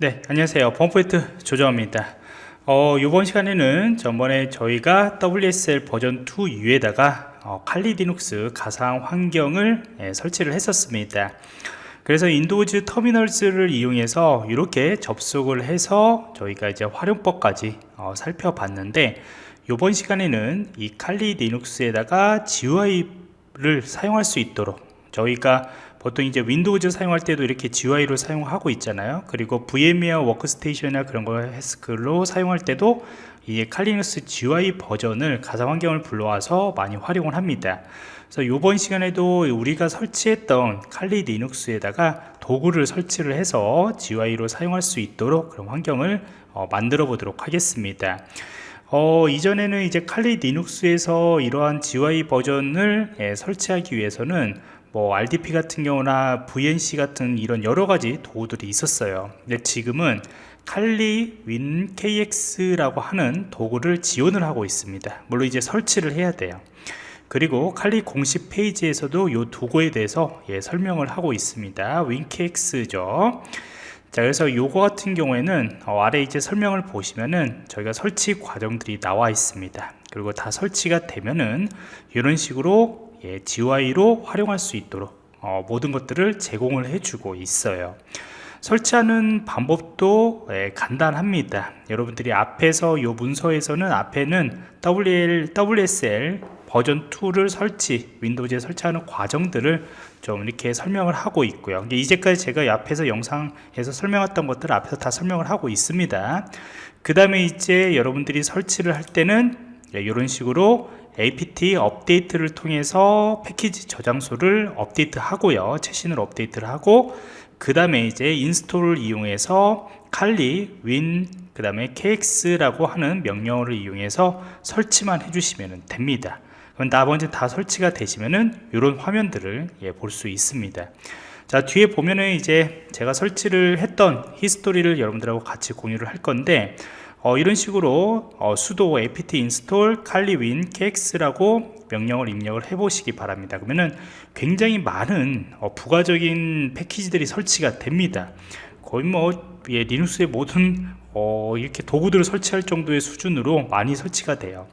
네 안녕하세요. 펌프이트 조정입니다. 어, 이번 시간에는 전번에 저희가 WSL 버전 2 이후에다가 어, 칼리 디눅스 가상 환경을 예, 설치를 했었습니다. 그래서 Windows Terminal을 이용해서 이렇게 접속을 해서 저희가 이제 활용법까지 어, 살펴봤는데 이번 시간에는 이 칼리 리눅스에다가 GUI를 사용할 수 있도록 저희가 보통 이제 Windows 사용할 때도 이렇게 GUI로 사용하고 있잖아요. 그리고 VMware Workstation이나 그런 거 해스크로 사용할 때도 이 Kali Linux GUI 버전을 가상 환경을 불러와서 많이 활용을 합니다. 그래서 이번 시간에도 우리가 설치했던 칼리 리눅스에다가 도구를 설치를 해서 GUI로 사용할 수 있도록 그런 환경을 어, 만들어 보도록 하겠습니다. 어, 이전에는 이제 칼리 리눅스에서 이러한 GUI 버전을 예, 설치하기 위해서는 뭐 RDP 같은 경우나 VNC 같은 이런 여러 가지 도구들이 있었어요. 근데 지금은 칼리 윈 KX라고 하는 도구를 지원을 하고 있습니다. 물론 이제 설치를 해야 돼요. 그리고 칼리 공식 페이지에서도 이 도구에 대해서 예, 설명을 하고 있습니다. 윈케엑스죠. 자 그래서 요거 같은 경우에는 어, 아래 이제 설명을 보시면은 저희가 설치 과정들이 나와 있습니다. 그리고 다 설치가 되면은 이런 식으로 예, GUI로 활용할 수 있도록 어, 모든 것들을 제공을 해주고 있어요. 설치하는 방법도 예, 간단합니다. 여러분들이 앞에서 이 문서에서는 앞에는 WL, WSL 버전 2를 설치 윈도우즈에 설치하는 과정들을 좀 이렇게 설명을 하고 있고요. 이제까지 제가 앞에서 영상에서 설명했던 것들을 앞에서 다 설명을 하고 있습니다. 그 다음에 이제 여러분들이 설치를 할 때는 이런 예, 식으로 apt update를 통해서 패키지 저장소를 업데이트 하고요. 최신으로 업데이트를 하고 그 다음에 이제 install을 이용해서 칼리 윈그 다음에 kx라고 하는 명령어를 이용해서 설치만 해주시면 됩니다. 그럼 나머지 다 설치가 되시면은 이런 화면들을 예, 볼 수 있습니다. 자 뒤에 보면은 이제 제가 설치를 했던 history를 여러분들하고 같이 공유를 할 건데 어, 이런 식으로 어, sudo apt install 칼리윈 kx라고 명령을 입력을 해 보시기 바랍니다. 그러면은 굉장히 많은 어, 부가적인 패키지들이 설치가 됩니다. 거의 뭐 예, 리눅스의 모든 어, 이렇게 도구들을 설치할 정도의 수준으로 많이 설치가 돼요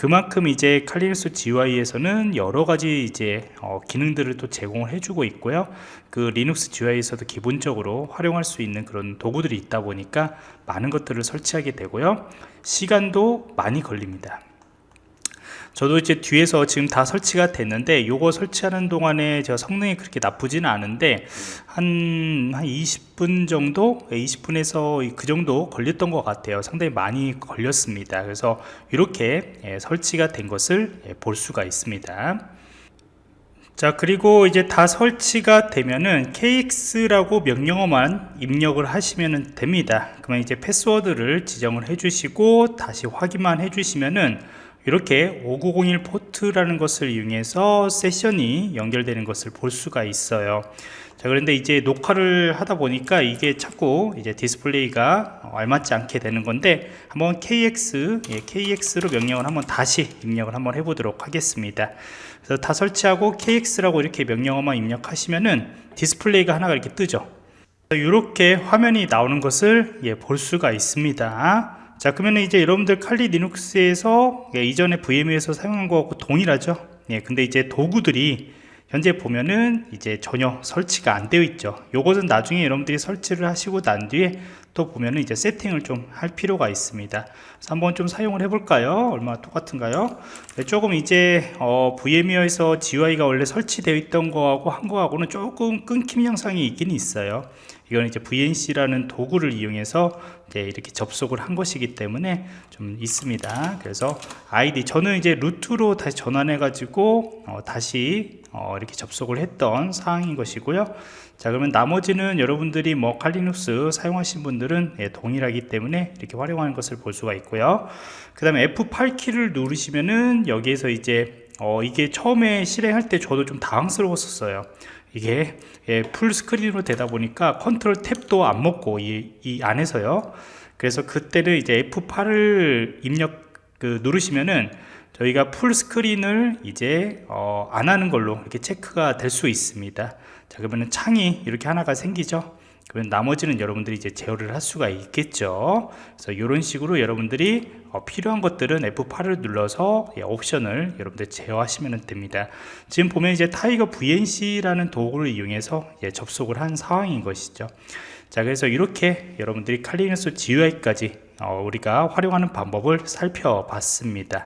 그만큼 이제 칼리눅스 GUI에서는 여러 가지 이제 어, 기능들을 또 제공을 해주고 있고요. 그 리눅스 GUI에서도 기본적으로 활용할 수 있는 그런 도구들이 있다 보니까 많은 것들을 설치하게 되고요. 시간도 많이 걸립니다. 저도 이제 뒤에서 지금 다 설치가 됐는데 요거 설치하는 동안에 저 성능이 그렇게 나쁘지는 않은데 한, 한 20분 정도? 20분에서 그 정도 걸렸던 것 같아요. 상당히 많이 걸렸습니다. 그래서 이렇게 예, 설치가 된 것을 예, 볼 수가 있습니다. 자 그리고 이제 다 설치가 되면은 kx라고 명령어만 입력을 하시면 됩니다. 그러면 이제 패스워드를 지정을 해 주시고 다시 확인만 해 주시면은 이렇게 5901 포트라는 것을 이용해서 세션이 연결되는 것을 볼 수가 있어요. 자 그런데 이제 녹화를 하다 보니까 이게 자꾸 이제 디스플레이가 알맞지 않게 되는 건데 한번 KeX 예, KeX로 명령을 한번 다시 입력을 한번 해보도록 하겠습니다. 그래서 다 설치하고 KeX라고 이렇게 명령어만 입력하시면은 디스플레이가 하나가 이렇게 뜨죠. 이렇게 화면이 나오는 것을 예, 볼 수가 있습니다 자 그러면 이제 여러분들 칼리 리눅스에서 예, 이전에 VM에서 사용한 거하고 동일하죠? 예, 근데 이제 도구들이 현재 보면은 이제 전혀 설치가 안 되어 있죠. 요것은 나중에 여러분들이 설치를 하시고 난 뒤에 또 보면은 이제 세팅을 좀 할 필요가 있습니다 한번 좀 사용을 해 볼까요 얼마나 똑같은가요 네, 조금 이제 어, VMware에서 GUI가 원래 설치되어 있던 거하고 한 거하고는 조금 끊김 현상이 있긴 있어요 이건 이제 VNC라는 도구를 이용해서 이렇게 접속을 한 것이기 때문에 좀 있습니다. 그래서 아이디 저는 이제 root로 다시 전환해 가지고 어, 다시 어, 이렇게 접속을 했던 사항인 것이고요. 자 그러면 나머지는 여러분들이 뭐 Kali Linux 사용하신 분들은 예, 동일하기 때문에 이렇게 활용하는 것을 볼 수가 있고요. 그 다음에 F8키를 누르시면은 여기에서 이제 어, 이게 처음에 실행할 때 저도 좀 당황스러웠었어요. 이게 예, full screen으로 되다 보니까 Control Tab도 안 먹고 이, 이 안에서요 그래서 그때는 이제 F8을 입력 그 누르시면은 저희가 full screen을 이제 어, 안 하는 걸로 이렇게 체크가 될 수 있습니다. 자 그러면 창이 이렇게 하나가 생기죠? 그러면 나머지는 여러분들이 이제 제어를 할 수가 있겠죠? 그래서 이런 식으로 여러분들이 어, 필요한 것들은 F8을 눌러서 예, 옵션을 여러분들 제어하시면 됩니다. 지금 보면 이제 TigerVNC라는 도구를 이용해서 예, 접속을 한 상황인 것이죠. 자 그래서 이렇게 여러분들이 칼리너스 GUI까지 어, 우리가 활용하는 방법을 살펴봤습니다